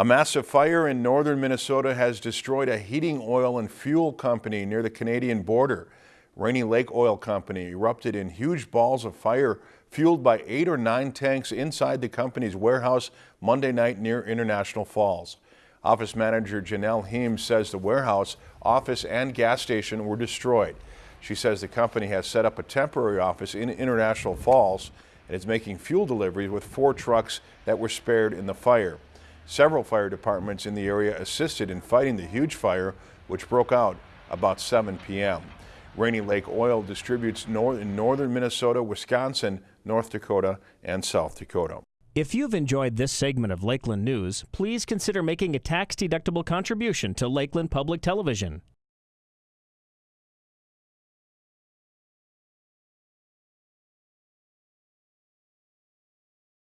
A massive fire in northern Minnesota has destroyed a heating oil and fuel company near the Canadian border. Rainy Lake Oil Company erupted in huge balls of fire fueled by eight or nine tanks inside the company's warehouse Monday night near International Falls. Office manager Janelle Heem says the warehouse, office and gas station were destroyed. She says the company has set up a temporary office in International Falls and is making fuel deliveries with four trucks that were spared in the fire. Several fire departments in the area assisted in fighting the huge fire, which broke out about 7 p.m. Rainy Lake Oil distributes in northern Minnesota, Wisconsin, North Dakota, and South Dakota. If you've enjoyed this segment of Lakeland News, please consider making a tax-deductible contribution to Lakeland Public Television.